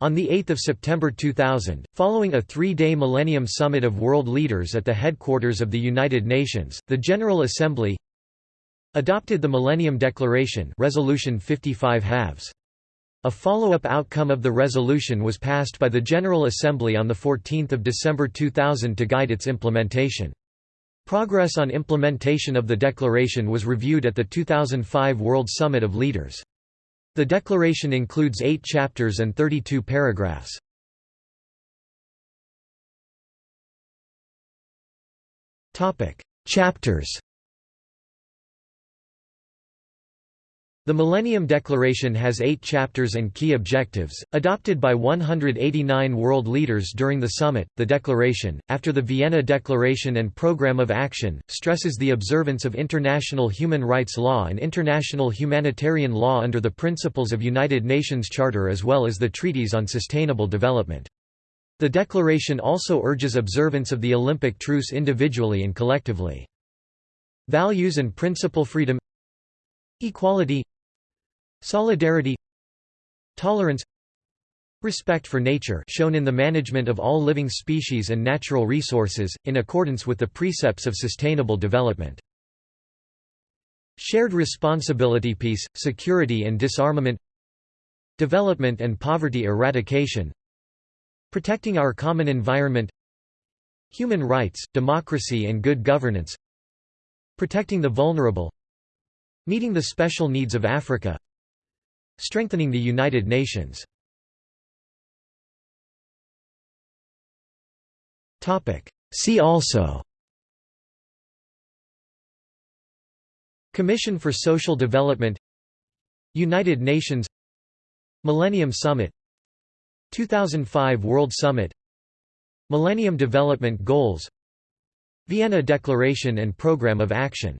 On 8 September 2000, following a three-day Millennium Summit of World Leaders at the headquarters of the United Nations, the General Assembly adopted the Millennium Declaration Resolution 55 halves. A follow-up outcome of the resolution was passed by the General Assembly on 14 December 2000 to guide its implementation. Progress on implementation of the declaration was reviewed at the 2005 World Summit of Leaders. The declaration includes eight chapters and 32 paragraphs. Chapters The Millennium Declaration has eight chapters and key objectives, adopted by 189 world leaders during the summit. The Declaration, after the Vienna Declaration and Programme of Action, stresses the observance of international human rights law and international humanitarian law under the principles of United Nations Charter as well as the Treaties on Sustainable Development. The Declaration also urges observance of the Olympic truce individually and collectively. Values and principle freedom Equality Solidarity Tolerance Respect for nature shown in the management of all living species and natural resources, in accordance with the precepts of sustainable development. Shared responsibility Peace, security and disarmament. Development and poverty eradication. Protecting our common environment. Human rights, democracy and good governance. Protecting the vulnerable. Meeting the special needs of Africa Strengthening the United Nations. See also. Commission for Social Development. United Nations. Millennium Summit. 2005 World Summit. Millennium Development Goals. Vienna Declaration and Programme of Action